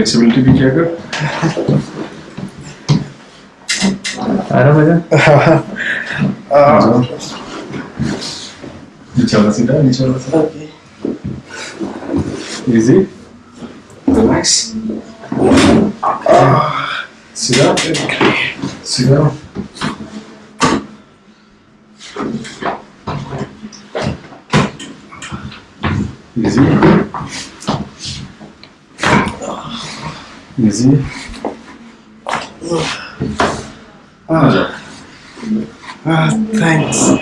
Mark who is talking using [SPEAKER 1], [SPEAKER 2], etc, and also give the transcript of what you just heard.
[SPEAKER 1] Flexibility भी किया कर।
[SPEAKER 2] आराम आ जा
[SPEAKER 1] नीचे वाला सीधा नीचे वाला सीधा। इजी रिलैक्स सीधा। सीधा। Easy Easy.
[SPEAKER 3] Ah, ah thanks.